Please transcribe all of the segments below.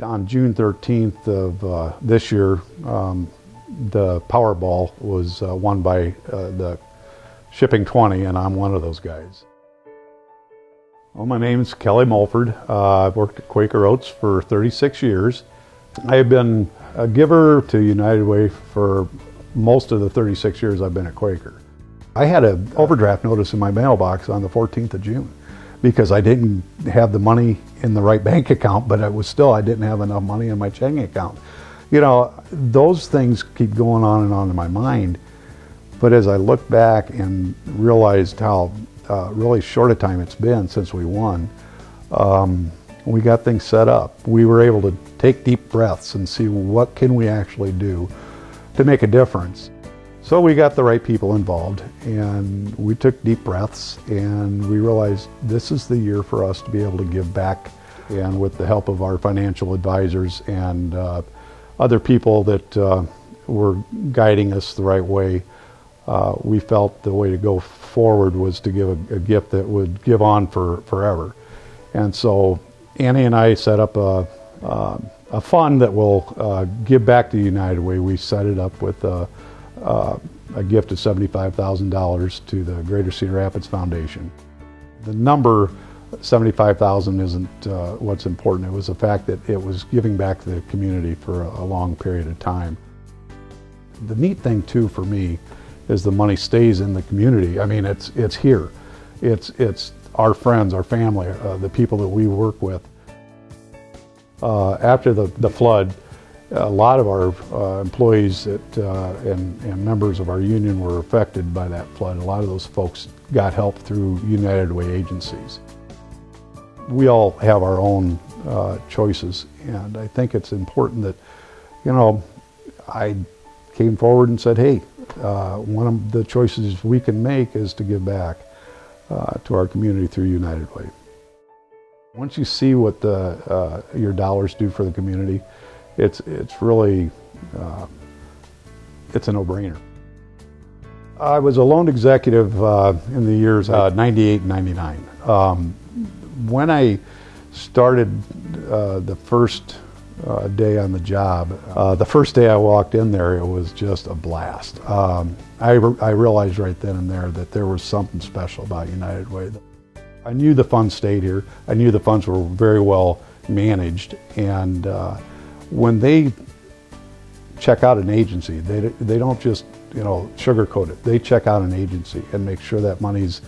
On June 13th of uh, this year, um, the Powerball was uh, won by uh, the Shipping 20, and I'm one of those guys. Well, my name is Kelly Mulford. Uh, I've worked at Quaker Oats for 36 years. I have been a giver to United Way for most of the 36 years I've been at Quaker. I had an overdraft notice in my mailbox on the 14th of June because I didn't have the money in the right bank account, but it was still, I didn't have enough money in my checking account. You know, those things keep going on and on in my mind. But as I look back and realized how uh, really short a time it's been since we won, um, we got things set up. We were able to take deep breaths and see what can we actually do to make a difference. So we got the right people involved and we took deep breaths and we realized this is the year for us to be able to give back and with the help of our financial advisors and uh, other people that uh, were guiding us the right way, uh, we felt the way to go forward was to give a, a, gift that would give on for forever. And so Annie and I set up a, a fund that will uh, give back to United Way. We set it up with uh, a gift of $75,000 to the Greater Cedar Rapids Foundation. The number 75,000 isn't uh, what's important. It was the fact that it was giving back to the community for a, long period of time. The neat thing too for me is the money stays in the community. I mean, it's, it's here. It's, it's our friends, our family, uh, the people that we work with. Uh, after the, the flood, a lot of our uh, employees that, uh, and, and, members of our union were affected by that flood. A lot of those folks got help through United Way agencies. We all have our own uh, choices, and I think it's important that, you know, I came forward and said, hey, uh, one of the choices we can make is to give back uh, to our community through United Way. Once you see what the, uh, your dollars do for the community, it's, it's really, uh, it's a no-brainer. I was a loan executive uh, in the years uh, 98 and 99. Um, when I started uh, the first uh, day on the job, uh, the first day I walked in there, it was just a blast. Um, I, re I realized right then and there that there was something special about United Way. I knew the funds stayed here. I knew the funds were very well managed and when they check out an agency, they, they don't just, you know, sugarcoat it. They check out an agency and make sure that money's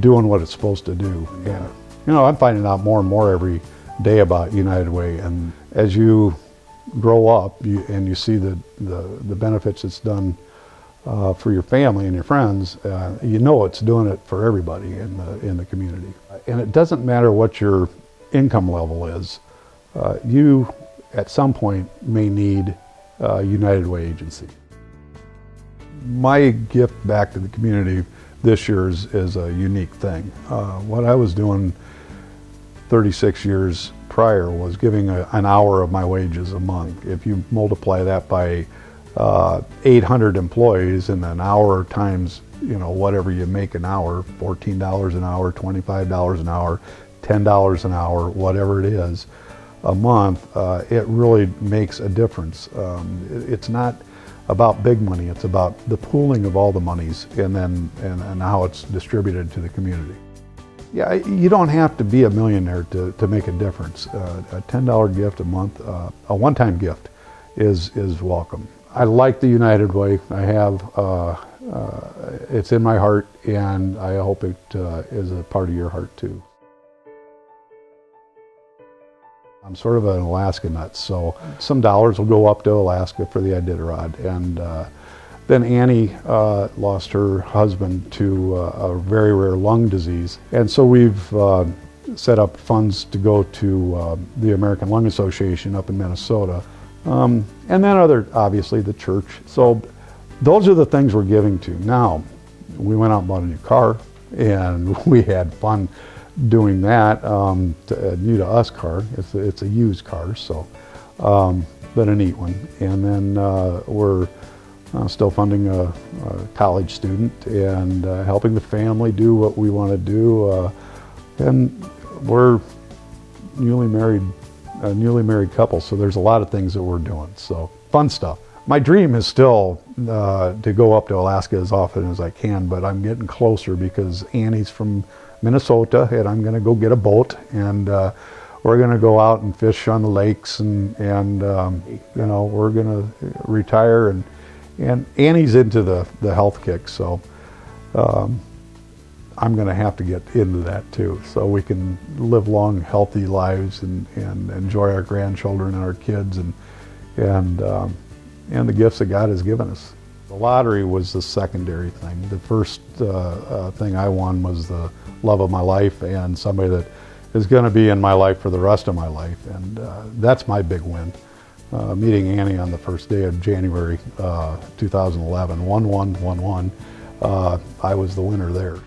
doing what it's supposed to do. And, you know, I'm finding out more and more every day about United Way. And as you grow up you, and you see the, the, the benefits it's done uh, for your family and your friends, uh, you know it's doing it for everybody in the, in the community. And it doesn't matter what your income level is. Uh, you at some point may need a United Way agency. My gift back to the community this year is, is a unique thing. Uh, what I was doing 36 years prior was giving a, an hour of my wages a month. If you multiply that by uh, 800 employees and an hour times you know whatever you make an hour, $14 an hour, $25 an hour, $10 an hour, whatever it is, a month, uh, it really makes a difference. Um, it, it's not about big money, it's about the pooling of all the monies and then and, and how it's distributed to the community. Yeah, you don't have to be a millionaire to, to make a difference. Uh, a $10 gift a month, uh, a one-time gift is, is welcome. I like the United Way. I have, uh, uh it's in my heart and I hope it uh, is a part of your heart too. I'm sort of an Alaska nut, so some dollars will go up to Alaska for the Iditarod. And uh, then Annie uh, lost her husband to uh, a very rare lung disease. And so we've uh, set up funds to go to uh, the American Lung Association up in Minnesota. Um, and then other, obviously, the church. So those are the things we're giving to. Now, we went out and bought a new car, and we had fun doing that. Um, to, uh, new to us car, it's a, it's a used car, so, um, but a neat one. And then uh, we're uh, still funding a, a, college student and uh, helping the family do what we want to do. Uh, and we're newly married a newly married couple, so there's a lot of things that we're doing. So fun stuff. My dream is still uh, to go up to Alaska as often as I can, but I'm getting closer because Annie's from Minnesota, and I'm going to go get a boat, and uh, we're going to go out and fish on the lakes, and and um, you know we're going to retire, and and Annie's into the the health kick, so. Um, I'm going to have to get into that too, so we can live long, healthy lives and, and enjoy our grandchildren and our kids and and um, and the gifts that God has given us. The lottery was the secondary thing. The first uh, uh, thing I won was the love of my life and somebody that is going to be in my life for the rest of my life, and uh, that's my big win. Uh, meeting Annie on the first day of January uh, 2011, 1 1 1 1, I was the winner there.